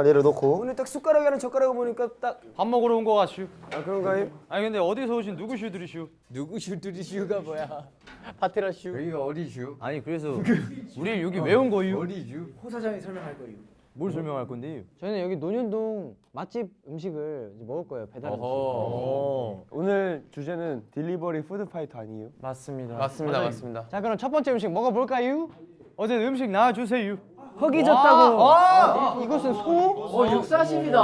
하나 내려놓고 오늘 딱 숟가락이랑 젓가락을 보니까 딱 밥 먹으러 온 거 같슈. 아, 그런가요? 아니 근데 어디서 오신 누구슈들이슈? 누구 슈들이 슈가 뭐야? 파테라 슈. 여기가 어디 슈? 아니 그래서 우리 여기 왜온 거유? 어디 슈? 뭘 설명할 건데? 저희는 여기 논현동 맛집 음식을 이제 먹을 거예요. 배달 음식. 오늘 주제는 delivery food fighter 아니에요? 맞습니다. 맞습니다, 맞습니다. 자 그럼 첫 번째 음식 먹어볼까요? 어제 음식 나와주세요. 흙이 졌다고. 아! 이, 이것은 소? 어, 육사십이다.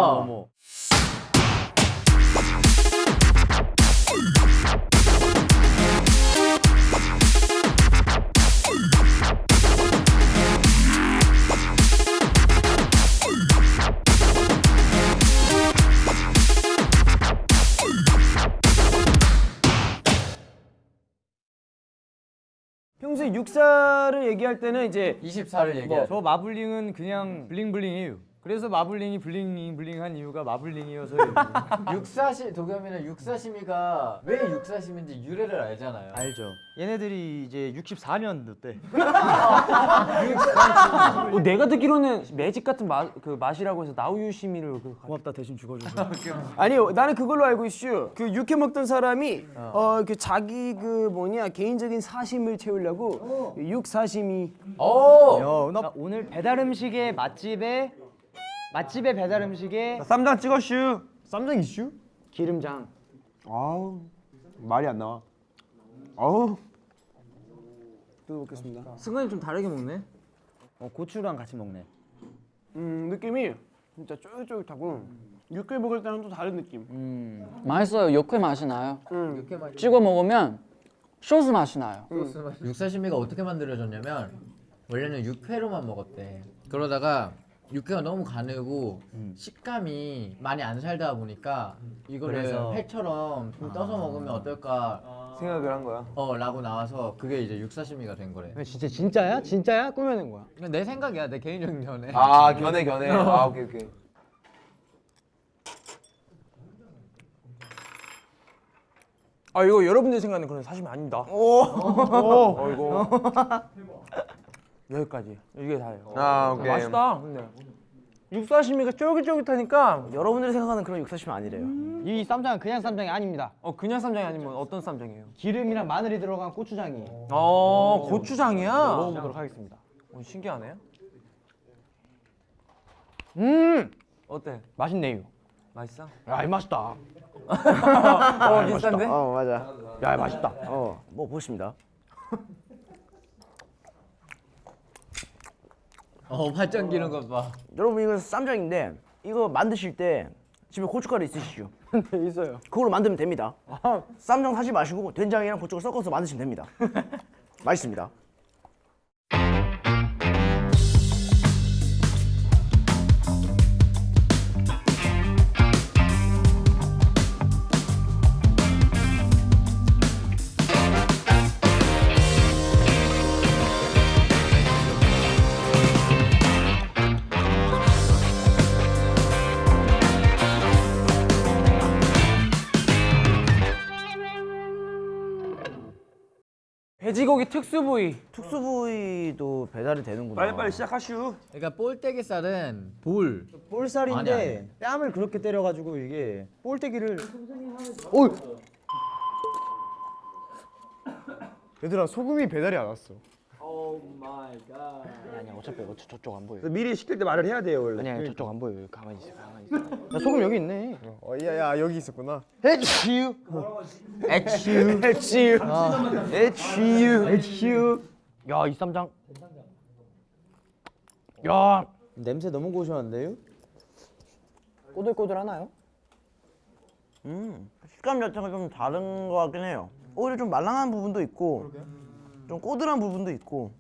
평소에 육사를 얘기할 때는 이제 24를 얘기해. 저 마블링은 그냥 bling bling이에요. 그래서 마블링이 bling bling한 이유가 마블링이어서 육사시 도겸이는 육사시미가 왜 육사시미인지 유래를 알잖아요. 알죠. 얘네들이 이제 64년도 때 어, 내가 듣기로는 매직 같은 맛, 그 맛이라고 해서 나우유시미를 그 고맙다 대신 죽어줘서. 아니요 나는 그걸로 알고 있슈 그 육회 먹던 사람이 어그 자기 그 뭐냐 개인적인 사심을 채우려고 육사심이 오! 야, 나 오늘 배달 음식의 맛집에 맛집의 배달 음식에 쌈장 찍었슈 쌈장 이슈? 기름장. 아우 말이 안 나와 아우 또 먹겠습니다 승관이 좀 다르게 먹네. 어, 고추랑 같이 먹네. 음 느낌이 진짜 쫄깃쫄깃하고 육회 먹을 때랑 또 다른 느낌 맛있어요. 육회 맛이 나요. 음. 육회 맛. 찍어 먹으면 소스 맛이 나요. 육사시미가 어떻게 만들어졌냐면 원래는 육회로만 먹었대. 그러다가 육회가 너무 가늘고 식감이 많이 안 살다 보니까 이거를 그래서- 회처럼 좀 떠서 먹으면 어떨까 생각을 한 거야 어 라고 나와서 그게 이제 육사시미가 된 거래. 근데 진짜 진짜야? 진짜야? 꾸며낸 거야? 이건 내 생각이야 내 개인적인 견해. 아 견해 견해 아 오케이 오케이 아 이거 여러분들 생각하는 그런 사심이 아닙니다 오, 오. 이거 여기까지 이게 다예요 아 오케이 맛있다 근데 육사시미가 쫄깃쫄깃하니까 여러분들이 생각하는 그런 육사시미 아니래요 이 쌈장은 그냥 쌈장이 아닙니다. 어 그냥 쌈장이 아니면 어떤 쌈장이에요? 기름이랑 마늘이 들어간 고추장이에요. 어 고추장이야? 먹어보도록 하겠습니다. 어, 신기하네 음, 어때? 맛있네요. 맛있어? 야, 이 맛있다. 어 비슷한데? 어 맞아 야, 이 맛있다. 어 먹어보십니다 어 발전 기는 것 봐. 여러분 이거 쌈장인데 이거 만드실 때 집에 고춧가루 있으시죠? 네, 있어요. 그걸로 만들면 됩니다 쌈장 사지 마시고 된장이랑 고춧가루 섞어서 만드시면 됩니다 맛있습니다 돼지고기 특수 부위. 특수 부위도 배달이 되는구나 빨리빨리 시작하슈 그러니까 볼때기살은 볼. 볼살인데 아니, 아니. 뺨을 그렇게 때려가지고 이게 볼때기를 얘들아 소금이 배달이 안 왔어 아니야, 어차피 어, 저, 저쪽 안 보여. 미리 시킬 때 말을 해야 돼요 원래 아니야, 저쪽 안 보여. 가만히 있어, 가만히 있어. 야, 소금 여기 있네. 어, 야, 야 여기 있었구나 에치유. 에치유 에치유 에치유 에치유 야, 이 쌈장. 야, 냄새 너무 고소한데요? 꼬들꼬들 하나요? 음, 식감 자체가 좀 다른 것 같긴 해요. 오히려 좀 말랑한 부분도 있고, 좀 꼬들한 부분도 있고.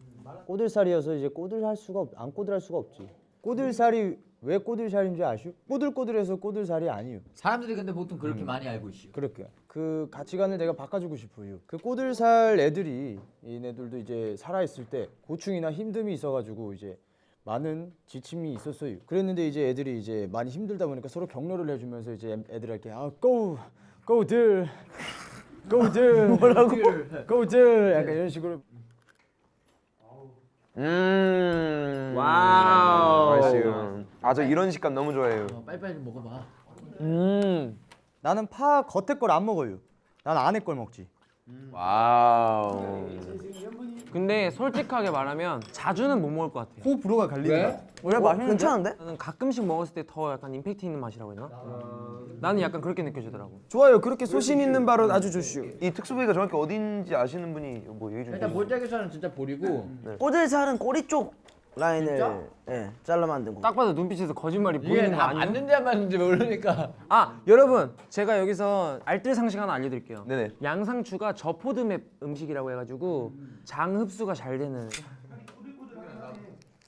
꼬들살이어서 이제 꼬들할 수가 없, 안 꼬들할 수가 없지. 꼬들살이 왜 꼬들살인 줄 아시오? 꼬들꼬들해서 꼬들살이 아니요. 사람들이 근데 보통 그렇게 많이 알고 있어. 그렇게 그 가치관을 내가 바꿔주고 싶어요. 그 꼬들살 애들이 얘네들도 이제 살아 있을 때 고충이나 힘듦이 있어가지고 이제 많은 지침이 있었어요. 그랬는데 이제 애들이 이제 많이 힘들다 보니까 서로 격려를 해주면서 이제 애들한테 아 go go들 go들 뭐라고 go들 약간 이런 식으로 음. wow 맛있어요. 아저 이런 식감 너무 좋아해요. 어, 빨리빨리 좀 먹어봐. 나는 파 겉에 걸 안 먹어요. 난 안에 걸 먹지. wow. 근데 솔직하게 말하면 자주는 못 먹을 것 같아요. 호 불호가 갈리는 원래 맛있는데? 괜찮은데? 나는 가끔씩 먹었을 때 더 약간 임팩트 있는 맛이라고 했나? 나는 약간 그렇게 느껴지더라고. 좋아요. 그렇게 소신 있는 발언 아주 좋슈. 이 특수 부위가 정확히 어딘지 아시는 분이 뭐 얘기 좀 일단 해주세요. 몰짝에서는 진짜 보리고 꼬들살은 꼬리 쪽 라인을? 예, 잘라 만든 거. 딱 봐도 눈빛에서 거짓말이 보이는 거다 아니에요? 맞는지 안 맞는지 모르니까. 아 여러분 제가 여기서 알뜰 상식 하나 알려드릴게요. 네네. 양상추가 저포드맵 음식이라고 해가지고 장 흡수가 잘 되는.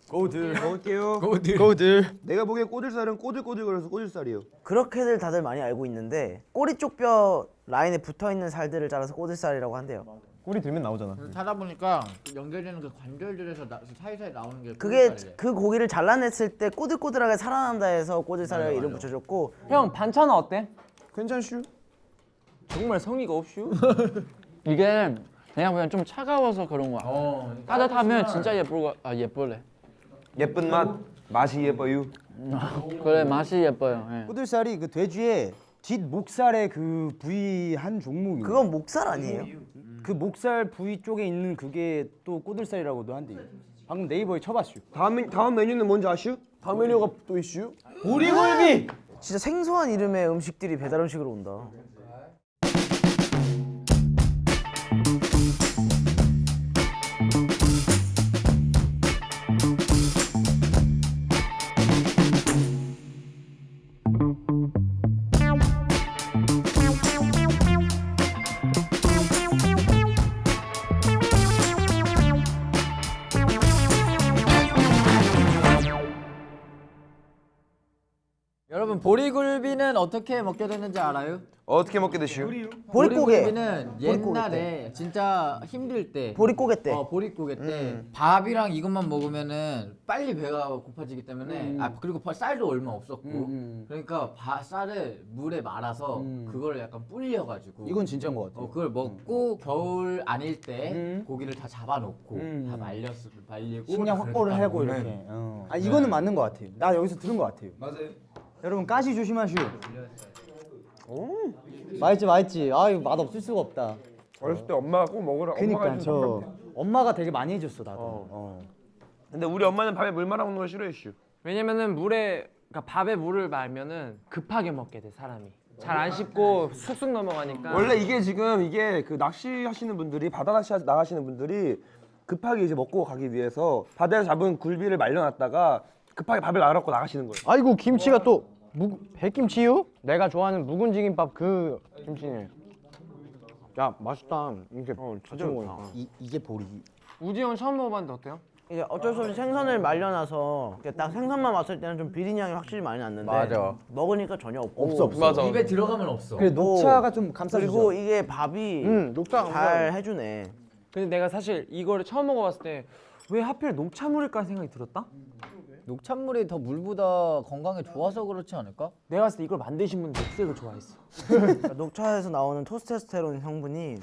고들 먹을게요. 고들. 고들. 내가 보기엔 꼬들살은 꼬들꼬들거려서 꼬들살이에요. 그렇게들 다들 많이 알고 있는데 꼬리 쪽 뼈 라인에 붙어 있는 살들을 잘라서 꼬들살이라고 한대요. 꼬리 들면 나오잖아. 찾아보니까 연결되는 그 관절들에서 나, 사이사이 나오는 게 그게 꼬들살이래. 그 고기를 잘라냈을 때 꼬들꼬들하게 살아난다 해서 꼬들살이라고 이름 붙여줬고 형 반찬은 어때? 괜찮슈? 정말 성의가 없슈? 이게 그냥 보면 좀 차가워서 그런 거야. 어, 따뜻하면 진짜 예쁠 거, 아 예쁠래. 예쁜 맛 맛이 예뻐요. 그래 맛이 예뻐요. 예. 꼬들살이 그 돼지의 뒷 목살의 그 부위 한 종목이에요. 그건 목살 아니에요? 그 목살 부위 쪽에 있는 그게 또 꼬들살이라고도 한대요. 방금 네이버에 쳐봤슈. 다음 다음 메뉴는 뭔지 아시오? 다음 메뉴가 또 이슈? 보리굴비. 진짜 생소한 이름의 음식들이 배달 음식으로 온다. 보리굴비는 어떻게 먹게 되는지 알아요? 어떻게 먹게 되시오? 보릿고개. 보리굴비는 옛날에 진짜 힘들 때 보릿고개 때. 어, 보릿고개 때 밥이랑 이것만 먹으면은 빨리 배가 고파지기 때문에 아 그리고 바- 쌀도 얼마 없었고 그러니까 바, 쌀을 물에 말아서 그걸 약간 불려가지고 이건 진짜인 것 같아. 어, 그걸 먹고 겨울 아닐 때 고기를 다 잡아놓고 다 말렸 말리고 식량 확보를 그렇게 하고 이렇게. 어. 아 이거는 맞는 것 같아요. 나 여기서 들은 것 같아요. 맞아요. 여러분 가시 조심하시오. 맛있지 맛있지. 아 이거 맛 없을 수가 없다. 어렸을 때 엄마가 꼭 먹으라. 그니까 저 엄마가 되게 많이 해줬어 나도. 어. 근데 우리 엄마는 밥에 물 말아 먹는 걸 싫어했슈. 왜냐면은 물에 그러니까 밥에 물을 말면은 급하게 먹게 돼 사람이. 잘 안 씹고 쑥쑥 넘어가니까. 원래 이게 지금 이게 그 낚시 하시는 분들이 바다 낚시 하- 나가시는 분들이 급하게 이제 먹고 가기 위해서 바다에서 잡은 굴비를 말려놨다가 급하게 밥을 말아갖고 나가시는 거예요. 아이고 김치가 또 묵, 백김치요? 내가 좋아하는 묵은지 김밥 그 김치네. 야 맛있다. 이게 자주 먹으니까. 이 이게 보리. 우디 형 처음 먹어봤는데 어때요? 이게 어쩔 수 없이 생선을 말려놔서 딱 생선만 왔을 때는 좀 비린 향이 확실히 많이 났는데 맞아. 먹으니까 전혀 없고 없어 없어. 입에 들어가면 없어. 그래 녹차가 좀 감싸주죠. 그리고 이게 밥이 음, 녹차 잘 해주네. 근데 내가 사실 이거를 처음 먹어봤을 때 왜 하필 녹차물일까 생각이 들었다? 녹찬물이 더 물보다 건강에 좋아서 그렇지 않을까? 내가 봤을 때 이걸 만드신 분이 녹색을 좋아했어. 그러니까 녹차에서 나오는 토스테스테론 성분이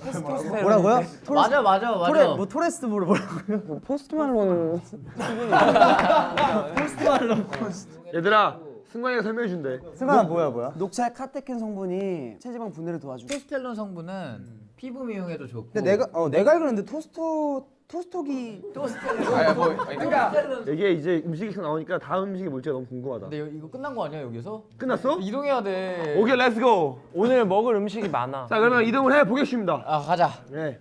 뭐라고요? 맞아 맞아 맞아. 토레 뭐 토레스 뭐라 뭐라고요? 포스트말론 얘들아 승관이가 설명해 준대. 승관 뭐야 뭐야? 녹차의 카테킨 성분이 체지방 분해를 도와주고. 토스텔론 성분은 피부 미용에도 좋고. 근데 내가 어 내가 알기로는 토스토 토스토기 이게 이제 음식이 계속 나오니까 다음 음식이 뭘지 너무 궁금하다. 근데 여- 이거 끝난 거 아니야 여기서? 끝났어? 이동해야 돼. 오케이 let's go. 오늘 먹을 음식이 많아. 자 그러면 이동을 해 보겠습니다. 아 가자. 네.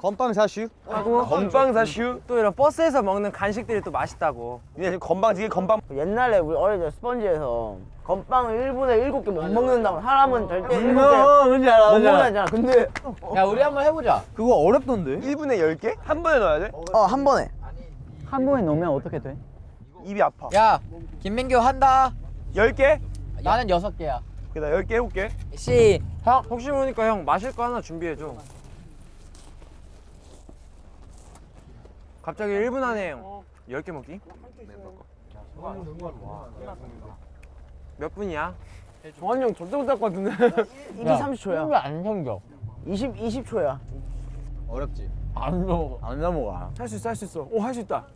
건빵 사슈. 건빵 사슈. 또 이런 버스에서 먹는 간식들이 또 맛있다고. 이게 지금 건빵 지금 건빵. 옛날에 우리 어릴 때 스펀지에서 건빵을 1분에 7개 못 먹는다고 사람은 절대 7개 음, 어, 뭔지 알아 못 먹는다. 근데 야 우리 한번 해보자. 그거 어렵던데? 1분에 10개? 한 번에 넣어야 돼? 어 한 번에 한 번에 넣으면 어떻게 돼? 입이 아파. 야 김민규 한다. 10개? 나는 여섯 개야. 그다 10개 해볼게. 시. 형 혹시 모르니까 형 마실 거 하나 준비해줘. 갑자기 1분 안에 10개 먹기? 몇 분이야? 정한이 형 절대 못할 것 같은데. 이게 30초야. 왜안 생겨? 20 20초야. 어렵지. 안 먹어. 안 넘어가. 할 수 있어 할 수 있어. 오 할 수 있다.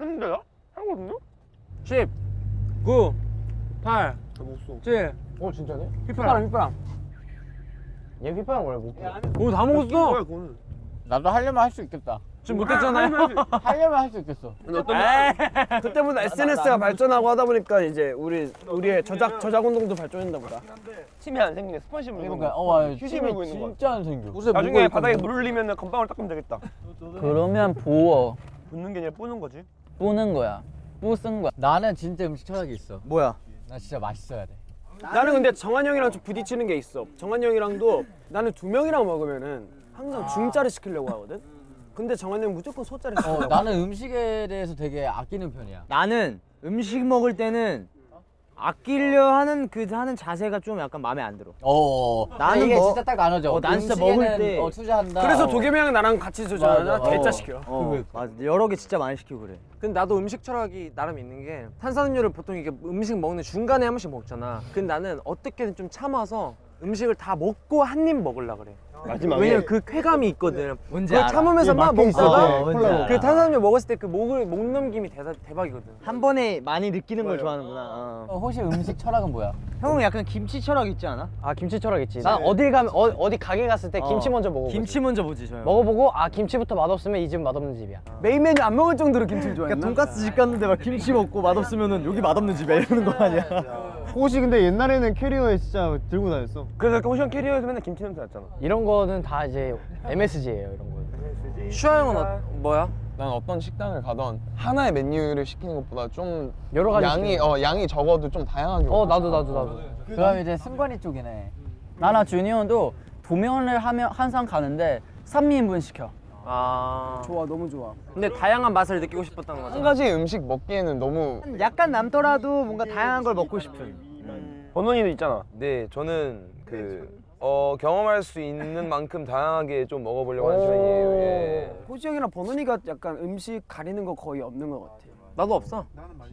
했는데요? 하거든요? 10 9 8 7 어 진짜네? 휘파람 휘파람 얘 휘파람 원래 못. 오 다 먹었어. 나도 하려면 할 수 있겠다. 지금 못했잖아요 하려면 할 수 있겠어. 그때보다 SNS가 발전하고 하다 보니까 이제 우리 우리의 저작 저작 운동도 발전했나 보다. 침이 안 생기네. 스펀지 그러니까 거. 어, 와, 휴지 힘이 물고 있는 거. 진짜 안 생겨. 나중에 바닥에 물 흘리면 건방울 닦으면 되겠다. 그러면 부어 붓는 게 아니라 뿌는 거지. 뿌는 거야 뿌쓴 거야 나는 진짜 음식 철학이 있어. 뭐야? 나 진짜 맛있어야 돼. 나는 근데 정한 형이랑 좀 부딪히는 게 있어. 정한 형이랑도 나는 두 명이랑 먹으면은 항상 중짜를 시키려고 하거든. 근데 정한 형 무조건 시키려고. 어, 나는 음식에 대해서 되게 아끼는 편이야. 나는 음식 먹을 때는 아끼려 하는 그 하는 자세가 좀 약간 마음에 안 들어. 어, 나는 이게 뭐- 진짜 딱 나눠져. 어, 난 진짜 먹을 때- 어, 투자한다. 그래서 어. 도겸이 형이 나랑 같이 맞아. 대짜 어. 시켜. 어, 맞아. 여러 개 진짜 많이 시키고 그래. 근데 나도 음식 철학이 나름 있는 게 탄산음료를 보통 이게 음식 먹는 중간에 한 번씩 먹잖아 근데 나는 어떻게든 좀 참아서 음식을 다 먹고 한 입 먹으려 그래 마지막에. 왜냐면 그 쾌감이 있거든 뭔지 그걸 알아. 참으면서 막 먹다가 어. 그 탄산음료 먹었을 때 그 목을 목 넘김이 대다, 대박이거든 한 번에 많이 느끼는 걸 좋아하는구나. 어. 어, 혹시 음식 철학은 뭐야? 형은 약간 김치 철학 있지 않아? 아 김치 철학 있지. 난 어딜 가면 어, 어디 가게 갔을 때 김치 먼저 먹어. 김치 먼저 보지 저 형. 먹어보고 아 김치부터 맛없으면 이 집 맛없는 집이야. 메인 메뉴 안 먹을 정도로 김치를 좋아했나? 그러니까 돈가스 집 갔는데 막 김치 먹고 맛없으면은 여기 맛없는 집이야 이러는 거 아니야? 혹시 근데 옛날에는 캐리어에 진짜 들고 다녔어. 그래서 이렇게 호시형 캐리어에서 맨날 김치 냄새 났잖아. 이런 거는 다 이제 MSG예요 이런 거. 슈아 형은 어, 뭐야? 난 어떤 식당을 가던 하나의 메뉴를 시키는 것보다 좀 여러 가지 양이 어 양이 적어도 좀 다양하게 어 나도 나도 나도. 그럼 이제 승관이 쪽이네. 나나 주니어도 도면을 하면 항상 가는데 3인분 시켜 아 좋아 너무 좋아. 근데 다양한 맛을 느끼고 싶었던 한 거죠 가지 음식 먹기에는 너무 약간 남더라도 뭔가 다양한 걸 먹고 싶은. 번원이도 있잖아. 네, 저는 그 어, 경험할 수 있는 만큼 다양하게 좀 먹어보려고 하는 편이에요. 예. 호지 형이랑 버논이가 약간 음식 가리는 거 거의 없는 것 같아. 나도 없어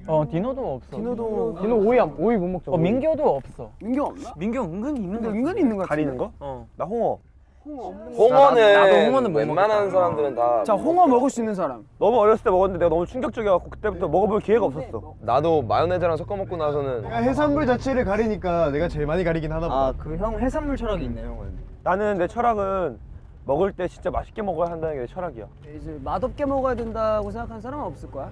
어 디노도 없어 디노도 이거 오이 안- 오이 못 먹죠. 어 민규도 없어 민경 없나? 민규 은근히 있는 근데 거 은근히 있는 것 같아. 가리는 거? 어. 나 홍어. 홍어 없는 홍어 는 나도 홍어는 못 웬만한. 사람들은 다 자 홍어 먹을 수 있는 사람. 너무 어렸을 때 먹었는데 내가 너무 충격적이어갖고 그때부터 먹어볼 기회가 없었어. 나도 마요네즈랑 섞어 먹고 나서는 해산물 자체를 가리니까 내가 제일 많이 가리긴 하나 보다. 아그 형 해산물 철학이 있네 형은. 나는 내 철학은 먹을 때 진짜 맛있게 먹어야 한다는 게 내 철학이야. 이제 맛없게 먹어야 된다고 생각하는 사람은 없을 거야.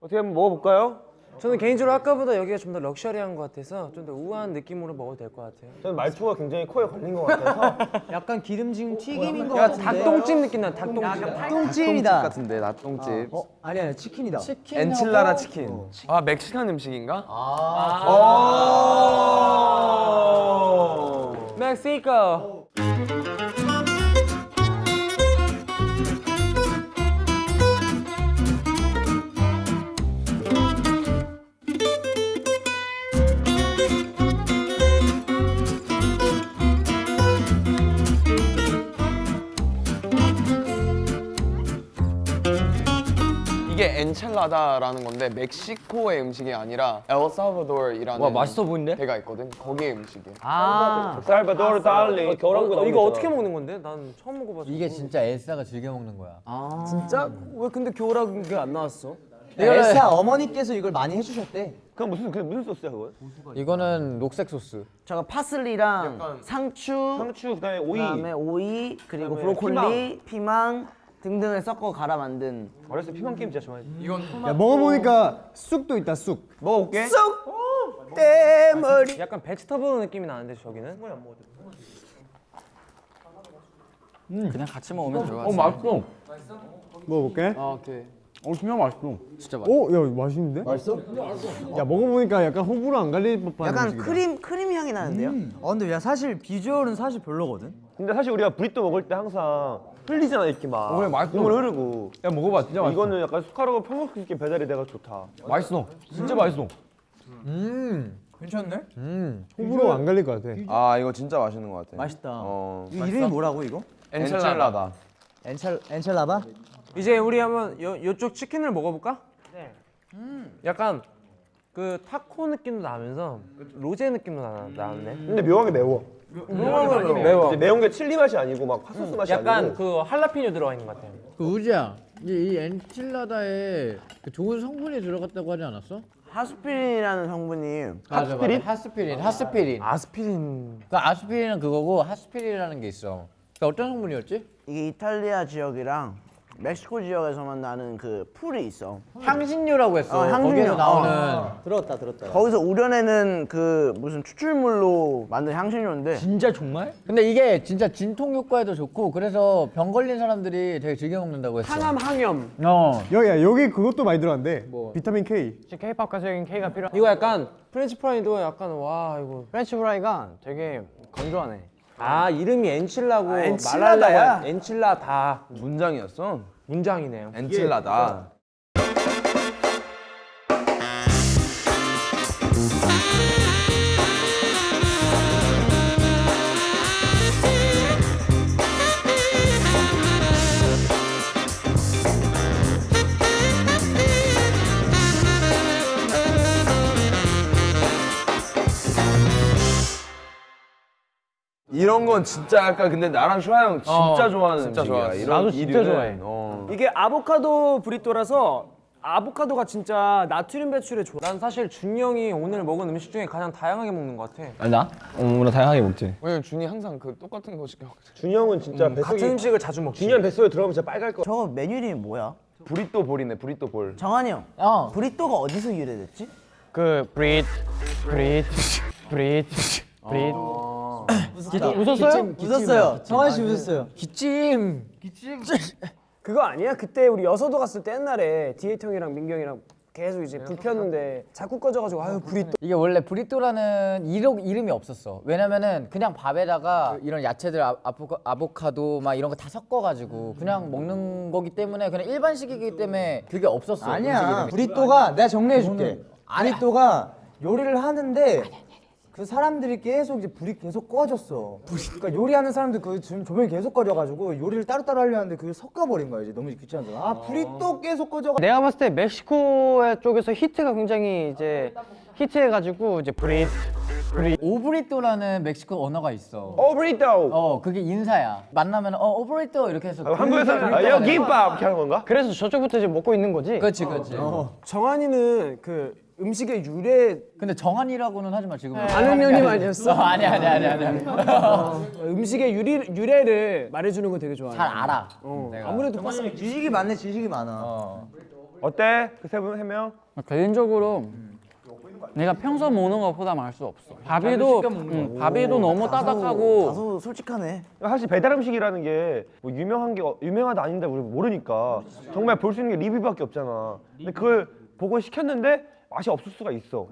어떻게 한번 먹어볼까요? 저는 개인적으로 아까보다 여기가 좀 더 럭셔리한 것 같아서 좀 더 우아한 느낌으로 먹어도 될 것 같아요 저는 말투가 굉장히 코에 걸린 것 같아서 약간 기름진 튀김인 거야 같은데. 닭똥집 느낌 나 닭똥집 닭똥찜이다. 같은데 닭똥집. 어 아니 아니 치킨이다. 엔칠라라 치킨. 아 멕시칸 음식인가? 멕시코 엔첼라다라는 건데 멕시코의 음식이 아니라 엘살바도르이라는 와, 맛있어 보이는데? 데가 있거든. 거기의 음식이야. 아 살바도르 달리. 겨울왕국 어, 나오는 이거 거 어떻게. 먹는 건데? 난 처음 먹어봐서 이게 진짜 엘사가 즐겨 먹는 거야. 진짜? 왜 근데 교라는 게 안 나왔어? 엘사 어머니께서 이걸 많이 해주셨대. 그건 무슨 그 무슨 소스야 그건? 이거는 녹색 소스. 잠깐 파슬리랑 상추 상추 그다음에 오이. 그다음에 오이 그리고 그다음에 브로콜리 피망. 등등을 섞어 갈아 만든 어렸을 때 피망 게임 진짜 좋아했지. 야 먹어보니까 쑥도 있다 쑥. 먹어볼게. 대머리. 약간 vegetable 느낌이 나는데 저기는? 그냥 같이 먹으면 좋아 맛있어. 먹어볼게. 아 오케이 어 진짜 맛있어. 진짜 맛. 어, 야 맛있는데? 맛있어? 야 먹어보니까 약간 호불호 안 갈릴 법한 약간 음식이다. 크림 크림 향이 나는데요? 어 근데 야 사실 비주얼은 사실 별로거든. 근데 사실 우리가 브리또 먹을 때 항상 흘리잖아 이렇게 막. 그래, 맛있어. 국물 흐르고. 야 먹어봐 진짜 맛있어. 이거는 약간 숟가락으로 펴먹을 수 있게 배달이 돼가 좋다. 맛있어. 진짜 맛있어. 음, 괜찮네. 음. 호불호 안 갈릴 것 같아. 아 이거 진짜 맛있는 것 같아. 맛있다. 어. 이 이름이 뭐라고 이거? 엔첼라다. 엔첼 엔첼라다? 이제 우리 한번 요, 요쪽 치킨을 먹어볼까? 네 약간 그 타코 느낌도 나면서 로제 느낌도 나, 나왔네 근데 묘하게 매워. 매워 근데 매운 게 칠리 맛이 아니고 막 핫소스 맛이 약간 아니고. 그 할라피뇨 들어가 있는 것 같아요 그 우지야, 이제 이 엔칠라다에 그 좋은 성분이 들어갔다고 하지 않았어? 하스피린이라는 성분이 맞아. 하스피린, 하스피린. 아스피린 그 아스피린은 그거고 하스피린이라는 게 있어. 그 어떤 성분이었지? 이게 이탈리아 지역이랑 멕시코 지역에서만 나는 그 풀이 있어. 향신료라고 했어. 어, 향신료. 거기에서 나오는. 어. 들었다 들었다. 거기서 우려내는 그 무슨 추출물로 만든 향신료인데 진짜 정말? 근데 이게 진짜 진통 효과에도 좋고 그래서 병 걸린 사람들이 되게 즐겨 먹는다고 했어. 항암 항염. 어. 여기야 여기 그것도 많이 들어간대. 비타민 K. K-pop 가수에겐 K가 필요. 이거 약간 French fry도 약간 와 이거 French fry가 되게 건조하네. 아 이름이 엔칠라고 아, 엔칠라다야? 말하려고 엔칠라다 문장이었어. 문장이네요 엔칠라다. 이런 건 진짜 약간 근데 나랑 슈아 형 진짜 좋아하는 진짜 음식이야. 좋아. 이런 나도 진짜 이류는, 좋아해. 어. 이게 아보카도 브리또라서 아보카도가 진짜 나트륨 배출에 좋아. 난 사실 준이 형이 오늘 먹은 음식 중에 가장 다양하게 먹는 것 같아 아 나? 어, 나 다양하게 먹지. 왜냐면 준이 항상 그 똑같은 거 시켜. 준이 형은 진짜 같은 뱃속에 음식을 자주 먹지 준이 형 뱃속에 들어가면 진짜 빨갈 거. 저거 메뉴 이름이 뭐야? 브리또 볼이네 브리또 볼. 정한이 형. 어. 브리또가 어디서 유래됐지? 그 브릿, 브릿, 브릿, 브릿. 웃었어요? 웃었어요. 승관 씨 웃었어요. 기찜. 그거 아니야? 그때 우리 여서도 갔을 때 옛날에 디에이트 형이랑 민규 형이랑 계속 이제 불 폈는데 자꾸 꺼져가지고 아유 불이 또 이게 원래 브리또라는 이름, 이름이 없었어. 왜냐면은 그냥 밥에다가 이런 야채들 아, 아보카, 아보카도 막 이런 거 다 섞어가지고 그냥 먹는 거기 때문에 그냥 일반식이기 때문에 그게 없었어. 아니야. 브리또가 내가 정리해 줄게. 브리또가 요리를 하는데 그 사람들이 계속 이제 불이 계속 꺼졌어. 그러니까 요리하는 사람들 그 지금 조명이 계속 꺼져가지고 요리를 따로따로 하려 하는데 그게 섞여버린 거야 이제 너무 귀찮아서. 아 불이 또 계속 꺼져가. 내가 봤을 때 멕시코 쪽에서 히트가 굉장히 이제 히트해가지고 이제 브릿, 브릿. 오브리또라는 멕시코 언어가 있어. 어 브리또. 어, 그게 인사야. 만나면 어, 오브리또 이렇게 해서. 한국에서는 아, 여 김밥 이렇게 하는 건가? 그래서 저쪽부터 지금 먹고 있는 거지. 그렇지, 그렇지. 정한이는 그 음식의 유래 근데 정한이라고는 하지 마 지금. 아는 형님 아니었어? 어, 아니 아니 아니 아니. 음식의 유리, 유래를 말해주는 거 되게 좋아해. 잘 알아. 어. 아무래도 파스 지식이 많네 지식이 많아. 어. 어때? 그 세 분 세 명? 개인적으로 내가 평소 먹는 것보다 맛수 없어. 밥이도 음, 밥이도 너무 따뜻하고 다소 솔직하네. 사실 배달 음식이라는 게 뭐 유명한 게 어- 유명하다 아닌데 우리 모르니까 정말 볼 수 있는 게 리뷰밖에 없잖아. 근데 그걸 보고 시켰는데 맛이 없을 수가 있어.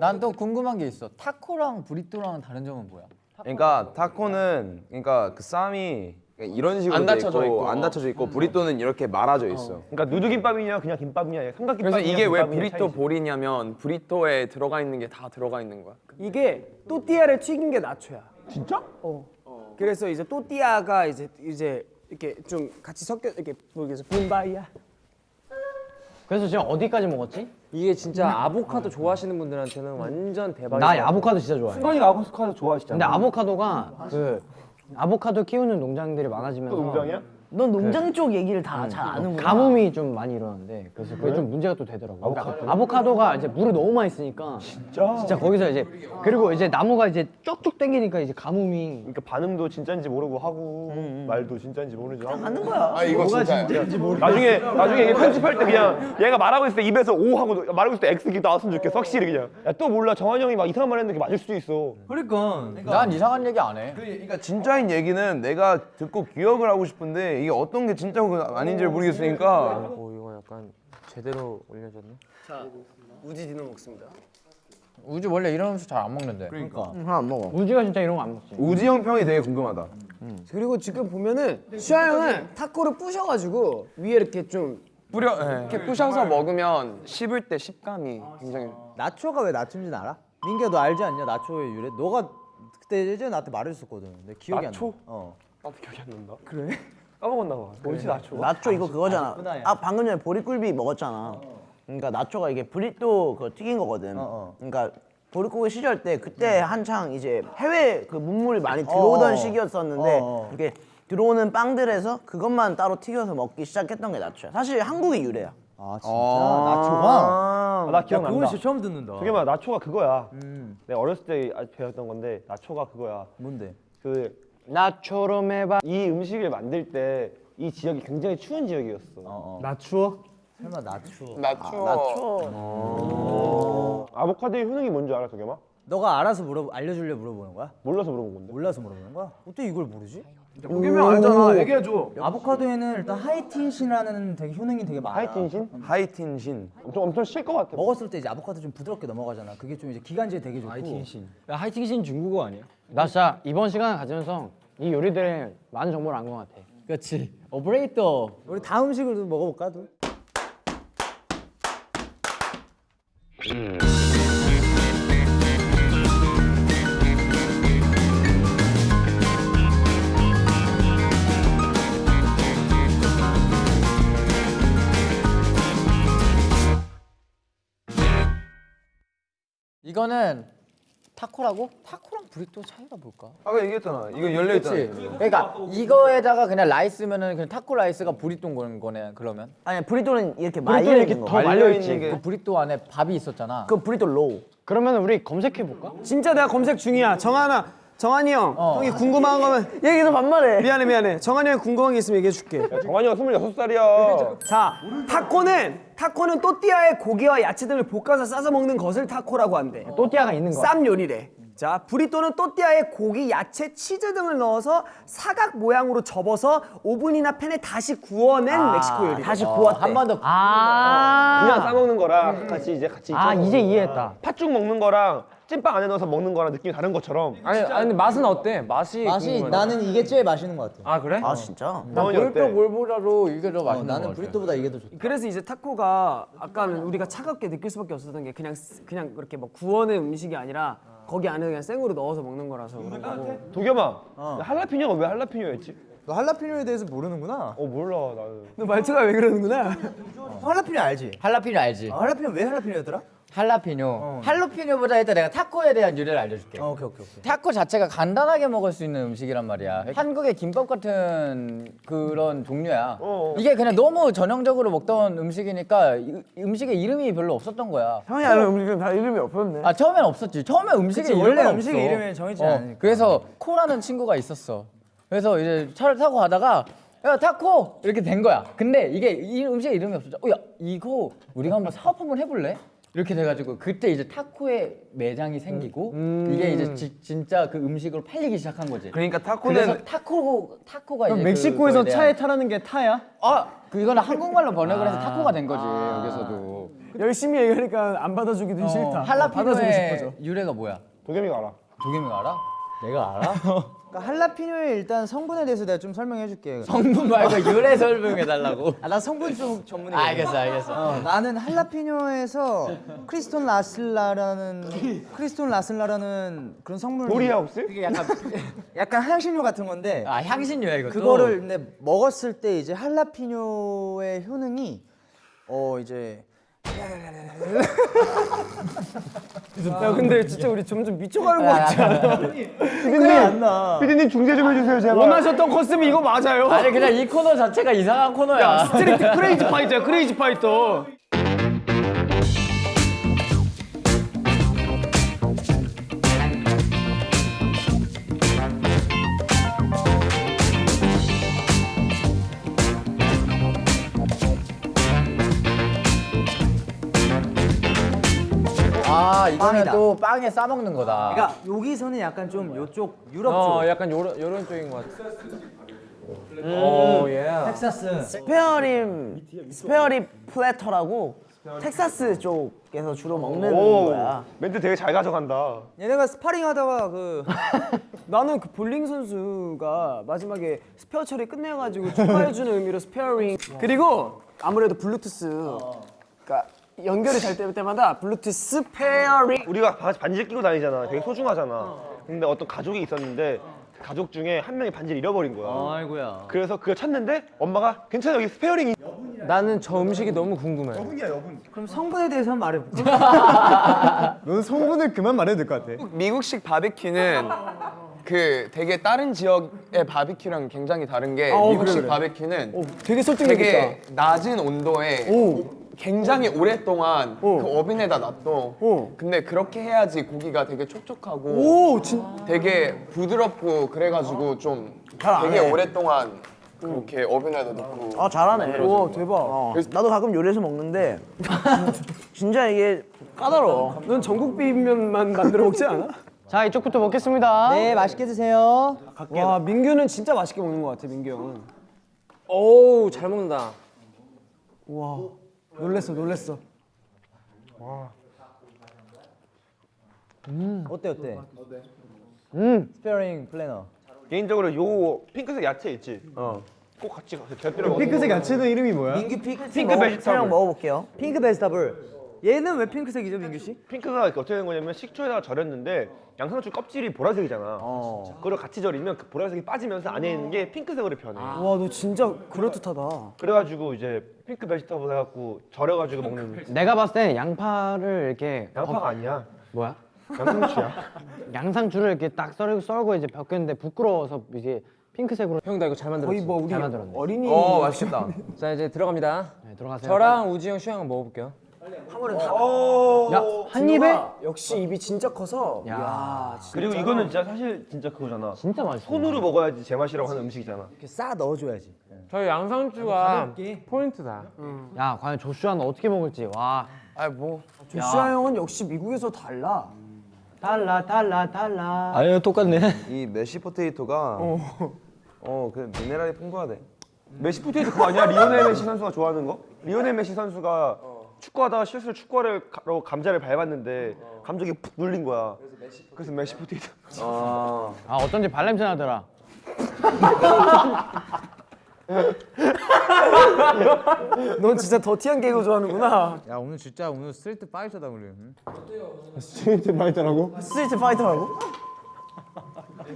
난 또 궁금한 게 있어. 타코랑 브리또랑 다른 점은 뭐야? 그러니까 타코는 그러니까 그 쌈이 이런 식으로 안돼 닫혀져 있고. 안 닫혀져 있고 브리또는 이렇게 말아져 있어. 그러니까 누드김밥이냐 그냥 김밥이냐 삼각김밥이냐 그래서 이게 왜 브리또. 볼이냐면 브리또에 들어가 있는 게 다 들어가 있는 거야. 이게 또띠아를 튀긴 게 나초야. 진짜? 어. 그래서 이제 또띠아가 이제 이제 이렇게 좀 같이 섞여 이렇게 모르겠어 분바이야. 그래서 지금 어디까지 먹었지? 이게 진짜 아보카도 좋아하시는 분들한테는 완전 대박이야 나 아보카도 진짜 좋아해. 순간이가 아보카도 좋아하시잖아. 근데 아보카도가 그 아보카도 키우는 농장들이 많아지면서 또 농장이야? 넌 농장 쪽 얘기를 다 잘 아는구나. 가뭄이 좀 많이 일어나는데 그래서 그게 좀 문제가 또 되더라고. 그러니까 아보카도가 이제 물을 너무 많이 쓰니까 진짜? 진짜 거기서 이제 그리고 이제 나무가 이제 쭉쭉 당기니까 이제 가뭄이 그러니까 반응도 진짜인지 모르고 하고 말도 진짜인지 모르지 하고 아는 거야. 아 이거 진짜야. 나중에 나중에 이게 편집할 때 그냥 얘가 말하고 있을 때 입에서 O 하고 말하고 있을 때 X 기 나왔으면 좋겠어 확실히 그냥 야 또 몰라 정한이 형이 막 이상한 말 했는데 그게 맞을 수도 있어 그러니까. 난 이상한 얘기 안 해. 그러니까 진짜인 얘기는 내가 듣고 기억을 하고 싶은데 이게 어떤 게 진짜고 아닌지를 모르겠으니까 오 이거 약간 제대로 올려졌네 우지 디너 먹습니다. 우주 원래 이런 음식 잘 안 먹는데. 그러니까. 하나 안 먹어. 우지가 진짜 이런 거 안 먹지. 우지 형 평이 되게 궁금하다. 그리고 지금 보면은 슈아 형은 타코를 부셔가지고 위에 이렇게 좀 뿌려 이렇게 부셔서 먹으면 씹을 때 식감이 굉장히 나초가 왜 나초인지 알아? 민기야 너 알지 않냐 나초의 유래? 너가 그때 예전에 나한테 말해줬었거든. 근데 기억이 나초? 안 나. 어. 나도 기억이 안 난다 그래? 까먹었나 봐 뭐지 나초? 나초 이거 그거잖아. 나초다, 야. 아 방금 전에 보리굴비 먹었잖아. 그러니까 나초가 이게 브리또 그 튀긴 거거든. 어, 어. 그러니까 보릿고기 시절 때 그때 한창 이제 해외 그 문물이 많이 들어오던 어. 시기였었는데 어, 어. 이렇게 들어오는 빵들에서 그것만 따로 튀겨서 먹기 시작했던 게 나초야. 사실 한국의 유래야. 아 진짜 나초가. 아, 나 기억난다. 그건 진짜 처음 듣는다. 도겸아 나초가 그거야. 내가 어렸을 때 아- 배웠던 건데 나초가 그거야. 뭔데? 그 나초로 해봐. 이 음식을 만들 때 이 지역이 굉장히 추운 지역이었어. 나 추워? 설마 나초? 나초. 아보카도의 효능이 뭔지 알아, 도겸아? 너가 알아서 물어 알려주려 물어보는 거야? 몰라서 물어본 건데. 몰라서 물어보는 거야? 어떻게 이걸 모르지? 도겸이 알잖아. 얘기해줘. 아보카도에는 일단 하이틴신이라는 되게 효능이 되게 많아. 하이틴신? 하이틴신. 엄청 엄청 실것 같아. 먹었을 때 이제 아보카도 좀 부드럽게 넘어가잖아. 그게 좀 이제 기관지에 되게 좋고. 하이틴신. 야 하이팅신 중국어 아니야? 나 진짜 이번 시간 가지면서 이 요리들에 많은 정보를 안 것 같아. 그렇지. 오퍼레이터. 우리 다음 음식을 좀 먹어볼까? 도? 이거는 타코라고? 타코랑 브리또 차이가 뭘까? 아까 얘기했잖아. 이거 열려 있잖아. 그러니까 이거에다가 그냥 rice면은 그냥 타코 rice가 브리또인 거네. 그러면 아니 브리또는 이렇게 말려 있는 거. 말려 있는 게. 그 브리또 안에 밥이 있었잖아. 그 브리또 bowl. 그러면 우리 검색해 볼까? 진짜 내가 검색 중이야. 정한아, 정한이 형. 어. 형이 궁금한 거면 얘기도 반말해. 미안해 미안해. 정한이 형 궁금한 게 있으면 얘기해 줄게. 정한이 형 26살이야. 자, 타코는 타코는 또띠아의 고기와 야채들을 볶아서 싸서 먹는 것을 타코라고 한대. 또띠아가 있는 거. 쌈 요리래. 자, 브리또는 또띠아에 고기, 야채, 치즈 등을 넣어서 사각 모양으로 접어서 오븐이나 팬에 다시 구워낸 멕시코 요리. 다시 어, 구웠대. 한 번 더. 아. 그냥 싸 먹는 거랑 같이 이제 같이 아 이제 이해했다. 팥죽 먹는 거랑 찐빵 안에 넣어서 먹는 거랑 느낌이 다른 것처럼. 아니, 아니 근데 맛은 어때? 맛이 맛이 궁금하네. 나는 이게 제일 맛있는 것 같아. 아 그래? 아 진짜? 난 어때? 브리또 bowl보다도 이게 더 어, 맛있는 나는 같아. 브리또보다 이게 더 좋다. 그래서 이제 타코가 아까는 우리가 차갑게 느낄 수밖에 없었던 게 그냥 쓰- 그냥 그렇게 뭐 구워낸 음식이 아니라 거기 안에 그냥 생으로 넣어서 먹는 거라서 그런 거고. 도겸아, 할라피뇨가 왜 할라피뇨였지? 너 할라피뇨에 대해서 모르는구나. 어 몰라 나는. 너 말투가 왜 그러는구나. 할라피뇨 알지? 할라피뇨 알지? 할라피뇨 왜 할라피뇨였더라? 할라피뇨. 할라피뇨보다 일단 내가 타코에 대한 유래를 알려줄게. 어, 오케이 오케이 오케이. 타코 자체가 간단하게 먹을 수 있는 음식이란 말이야. 한국의 김밥 같은 그런 종류야. 어. 이게 그냥 너무 전형적으로 먹던 음식이니까 이- 음식에 이름이 별로 없었던 거야. 형이 아는 음식은 다 이름이 없었네. 아 처음엔 없었지. 처음에 이름은 원래. 음식의 이름이 정해지지 어, 않으니까. 그래서 코라는 친구가 있었어. 그래서 이제 차를 타고 가다가 야 타코 이렇게 된 거야. 근데 이게 이 음식에 이름이 없었죠. 어야 이거 우리가 한번 사업 한번 해볼래? 이렇게 돼가지고 그때 이제 타코의 매장이 생기고 이게 이제 지- 진짜 그 음식으로 팔리기 시작한 거지. 그러니까 타코는 타코 타코가 이제 멕시코에서 차에 타라는 게 타야? 아 그거는 한국말로 번역을 해서 타코가 된 거지 여기서도. 열심히 얘기하니까 안 받아주기도 어, 싫다. 할라피뇨의. 유래가 뭐야? 도겸이가 알아. 도겸이가 알아? 내가 알아? 그러니까 할라피뇨의 일단 성분에 대해서 내가 좀 설명해 줄게. 성분 말고 유래 설명해 달라고. 아, 나 성분 좀 전문에. 알겠어, 알겠어. 어, 나는 할라피뇨에서 크리스톤 라슬라라는 크리스톤 라슬라라는 그런 성물 도리하우스? 그게 약간 약간 향신료 같은 건데 아 향신료야 이것도. 그거를 근데 먹었을 때 이제 할라피뇨의 효능이 어 이제 야 근데 진짜 우리 점점 미쳐가는 거 같지 않아? 나. 피디님 중재 좀 해주세요 제발. 원하셨던 코스면 이거 맞아요. 아니 그냥 이 코너 자체가 이상한 코너야. Street Crazy Fighter야 Crazy Fighter. 이거는 빵이다. 또 빵에 싸 먹는 거다. 그러니까 여기서는 약간 좀 요쪽 유럽 어 쪽 약간 요런 요런 쪽인 것 같아. 오 yeah. 텍사스 spare rib spare rib platter라고 텍사스 쪽에서 주로 먹는 오, 거야. 멘트 되게 잘 가져간다. 얘네가 스파링 하다가 그 나는 그 볼링 선수가 마지막에 스페어 처리 끝내가지고 축하해주는 의미로 spare ring 그리고 아무래도 블루투스 그러니까 연결이 잘 될 때마다 블루투스 spare ring 우리가 바- 반지를 끼고 다니잖아. 되게 소중하잖아. 근데 어떤 가족이 있었는데 그 가족 중에 한 명이 반지를 잃어버린 거야. 아이고야 그래서 그걸 찾는데 엄마가 괜찮아 여기 spare ring이 나는 저 음식이 너무 궁금해. 그럼 성분에 대해서 한번 말해볼까? 넌 성분을 그만 말해도 될 것 같아. 미국식 바베큐는 그 되게 다른 지역의 바비큐랑 굉장히 다른 게 어, 미국식 그래, 그래. 바비큐는 오, 되게 설득력 있다. 되게 낮은 온도에 굉장히 오랫동안 그 어빈에다 놔둬. 근데 그렇게 해야지 고기가 되게 촉촉하고 오, 진 되게 부드럽고 그래가지고 좀 잘안 되게 해. 오랫동안 그렇게 어빈에다 넣고 아 잘하네. 와, 대박. 어, 나도 가끔 요리해서 먹는데 진짜 이게 까다로워. 넌 전국 비빔면만 만들어 먹지 않아? 자 이쪽부터 먹겠습니다. 네 맛있게 드세요. 와, 민규는 진짜 맛있게 먹는 것 같아, 민규 형은. 오우 잘 먹는다. 와, 놀랬어, 놀랬어. 어때 어때? 음. spare rib platter. 개인적으로 요 핑크색 야채 있지. 어. 꼭 같이 가서 곁들여 핑크색 야채는 이름이 뭐야? 민규 pink pink vegetable. 먹어볼게요. pink vegetable. 얘는 왜 핑크색이죠, 민규 씨? 핑크가 어떻게 된 거냐면 식초에다가 절였는데 양상추 껍질이 보라색이잖아. 그걸 같이 절이면 그 보라색이 빠지면서 안에 있는 게 핑크색으로 변해. 와, 너 진짜 그럴듯하다. 그래가지고 이제 핑크 베지터블 해갖고 절여가지고 먹는 내가 봤을 땐 양파를 이렇게 양파가 아니야. 뭐야? 양상추야. 양상추를 이렇게 딱 썰고 썰고 이제 벗겼는데 부끄러워서 이제 핑크색으로 형 나 이거 잘 만들었어. 거의 뭐 우리 잘 만들었네. 어린이 어 맛있겠다. 자 이제 들어갑니다. 네, 들어가세요. 저랑 우지 형, 슈 형은 먹어볼게요. 한 입에 역시 입이 진짜 커서. 야, 진짜. 그리고 이거는 진짜 사실 진짜 그거잖아. 진짜 맛있어. 손으로 먹어야지 제맛이라고 하는 음식이잖아. 이렇게 싸 넣어줘야지. 저희 양상추가 포인트다. 야 과연 조슈아는 어떻게 먹을지 와. 아 뭐 조슈아 형은 역시 미국에서 달라. 달라 달라 달라. 아니요 똑같네. 이 mashed potato가 어그 미네랄이 풍부하대. mashed potato 그거 아니야? 리오넬 메시 선수가 좋아하는 거? 리오넬 메시 선수가 축구하다가 실수로 축구화로 감자를 밟았는데 감정이 푹 눌린 거야. 그래서 메시 potato. 아 아 어쩐지 발냄새 나더라. 넌 진짜 더티한 개그 좋아하는구나. 야 오늘 진짜 오늘 street fighter다 우리. street fighter라고?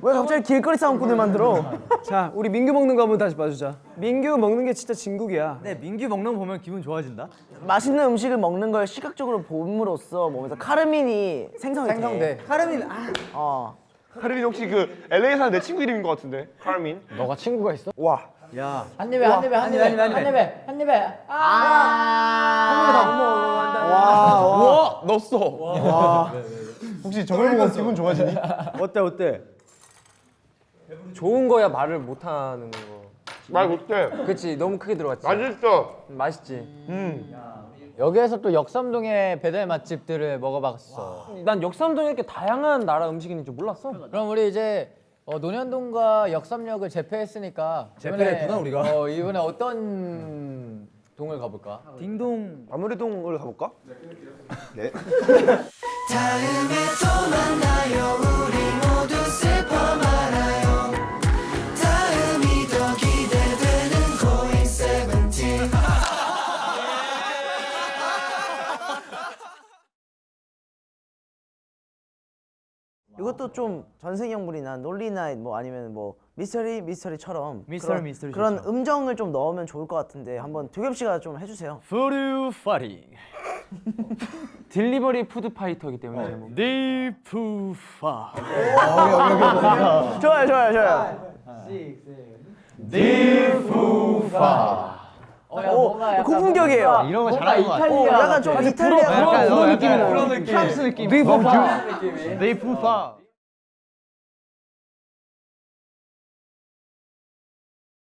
왜 갑자기 길거리 싸움꾼을 만들어? 자, 우리 민규 먹는 거 한번 다시 봐주자. 민규 먹는 게 진짜 진국이야. 네 민규 먹는 거 보면 기분 좋아진다. 맛있는 음식을 먹는 걸 시각적으로 봄으로써 몸에서 카르민이 생성이 생성돼. 돼. 카르민 아. 어. 카르민 혹시 그 LA 사는 내 친구 이름인 것 같은데? 카르민. 너가 친구가 있어? 와. 한 입에 한 입에 한 입에 한 입에 한 입에. 아. 우와 넣었어. 혹시 저걸 보고 기분 좋아지니? 어때 어때? 좋은 거야 말을 못 하는 거. 말 못해. 그렇지 너무 크게 들어갔지. 맛있어. 맛있지. 여기에서 또 역삼동의 배달 맛집들을 먹어봤어. 난 역삼동에 이렇게 다양한 나라 음식이 있는 줄 몰랐어. 그럼 우리 이제 어, 논현동과 역삼역을 재패했으니까 재패했구나, 우리가. 어, 이번에 어떤 동을 가볼까? 딩동. 아무래동을 가볼까? 이것도 좀 전생연분이나 논리나잇 뭐 아니면 뭐 미스터리 미스터리처럼 미스터리 그런, 미스터리 그런. 음정을 좀 넣으면 좋을 것 같은데 한번 두겸 씨가 좀 해주세요. 푸르 파리. 딜리버리 푸드 파이터이기 때문에 제목. 디푸파. 좋아요, 좋아요, 좋아요. 어, 야, 뭔가 약간 고품격이에요. 이런 거 잘하는 거 같아. 이탈리아 약간 좀 이탈리아 그런 어, 느낌이 나요. 프랑스 느낌. 디푸파. 디푸파.